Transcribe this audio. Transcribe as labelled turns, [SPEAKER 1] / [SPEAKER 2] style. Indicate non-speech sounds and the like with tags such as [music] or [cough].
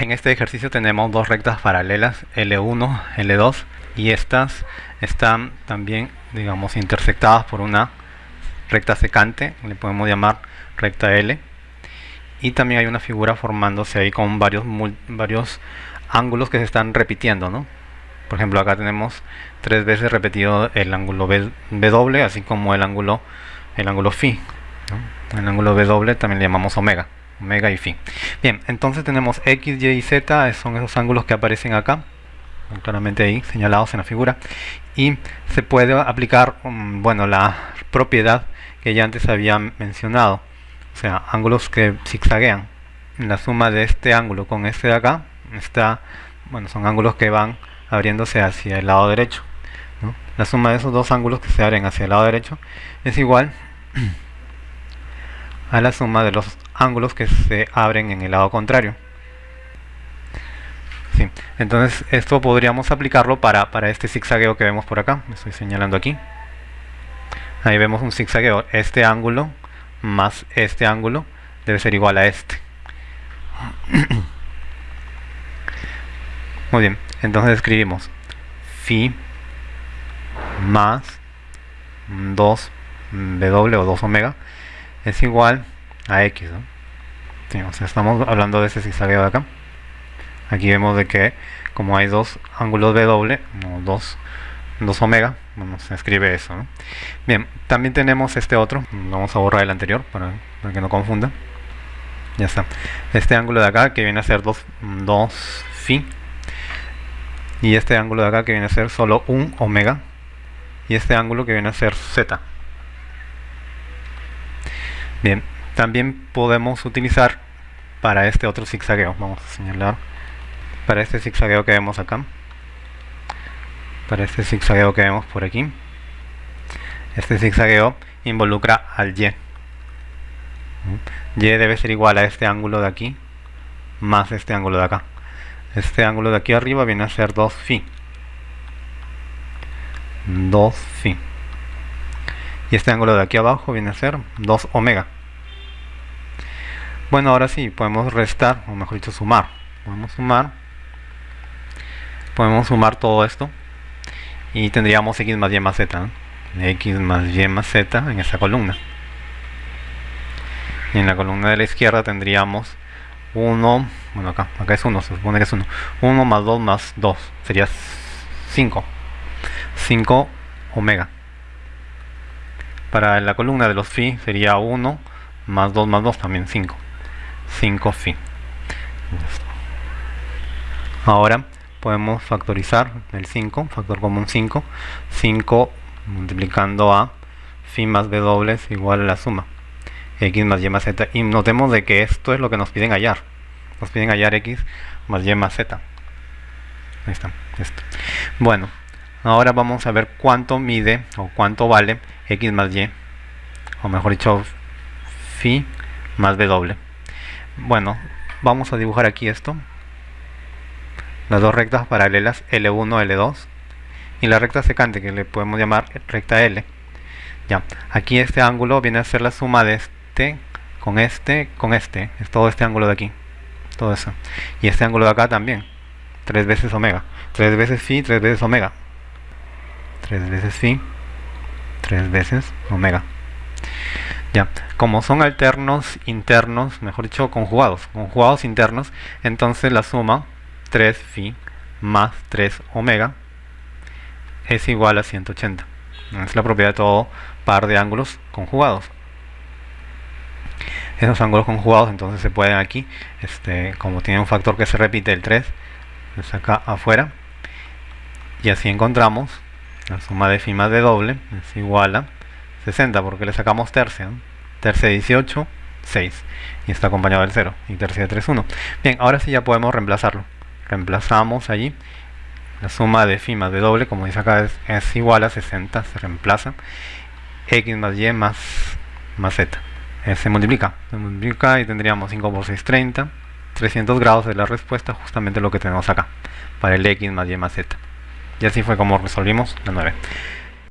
[SPEAKER 1] En este ejercicio tenemos dos rectas paralelas, L1, L2, y estas están también, digamos, intersectadas por una recta secante, le podemos llamar recta L, y también hay una figura formándose ahí con varios, varios ángulos que se están repitiendo, ¿no? Por ejemplo, acá tenemos tres veces repetido el ángulo W, así como el ángulo, el ángulo Φ. El ángulo W también le llamamos omega omega y phi. Bien, entonces tenemos x, y y z, son esos ángulos que aparecen acá, claramente ahí señalados en la figura, y se puede aplicar, mm, bueno, la propiedad que ya antes había mencionado, o sea, ángulos que zigzaguean. La suma de este ángulo con este de acá, está, bueno, son ángulos que van abriéndose hacia el lado derecho. La suma de esos dos ángulos que se abren hacia el lado derecho es igual [clears throat] a la suma de los ángulos que se abren en el lado contrario. Sí. Entonces esto podríamos aplicarlo para, para este zigzagueo que vemos por acá. estoy señalando aquí. Ahí vemos un zigzagueo. Este ángulo más este ángulo debe ser igual a este. [coughs] Muy bien. Entonces escribimos phi más 2w o 2 omega es igual a x. estamos hablando de ese zigzagueo de acá. Aquí vemos de que como hay dos ángulos W, no, dos, dos omega, bueno, se escribe eso. Bien, también tenemos este otro, vamos a borrar el anterior para, que no confunda. Ya está. Este ángulo de acá que viene a ser 2 phi y este ángulo de acá que viene a ser solo un omega y este ángulo que viene a ser z. Bien, también podemos utilizar para este otro zigzagueo, vamos a señalar, para este zigzagueo que vemos acá, para este zigzagueo que vemos por aquí, este zigzagueo involucra al Y. Y debe ser igual a este ángulo de aquí más este ángulo de acá. Este ángulo de aquí arriba viene a ser 2 phi. 2 phi. Y este ángulo de aquí abajo viene a ser 2 omega. Bueno, ahora sí, podemos restar, o mejor dicho, sumar. Podemos sumar. Podemos sumar todo esto. Y tendríamos x más y más z. x más y más z en esa columna. Y en la columna de la izquierda tendríamos 1, bueno acá, acá es 1, se supone que es 1. 1 más 2 más 2 sería 5. 5 omega. Para la columna de los phi sería 1 más 2 más 2 también 5. 5 phi. Ahora podemos factorizar el 5, factor común 5, 5 multiplicando a phi más w es igual a la suma. X más y más z. Y notemos de que esto es lo que nos piden hallar. Nos piden hallar x más y más z. Ahí está esto. bueno ahora vamos a ver cuánto mide o cuánto vale x más y o mejor dicho phi más w bueno, vamos a dibujar aquí esto. Las dos rectas paralelas L1, L2. Y la recta secante que le podemos llamar recta L. Ya, aquí este ángulo viene a ser la suma de este con este con este. Es todo este ángulo de aquí. Todo eso. Y este ángulo de acá también. Tres veces omega. Tres veces phi, tres veces omega. Tres veces phi, tres veces omega. Ya, como son alternos internos, mejor dicho, conjugados, conjugados internos, entonces la suma 3 phi más 3 omega es igual a 180. Es la propiedad de todo par de ángulos conjugados. Esos ángulos conjugados entonces se pueden aquí, este, como tiene un factor que se repite el 3, se saca afuera. Y así encontramos la suma de phi más de doble es igual a 60 porque le sacamos tercia. Tercia 18, 6. Y está acompañado del 0. Y tercia de 3, 1. Bien, ahora sí ya podemos reemplazarlo. Reemplazamos allí. La suma de phi más de doble, como dice acá, es, igual a 60. Se reemplaza. X más Y más, más Z. Eh, se multiplica. Se multiplica y tendríamos 5 por 6, 30. 300 grados de la respuesta, justamente lo que tenemos acá. Para el X más Y más Z. Y así fue como resolvimos la 9.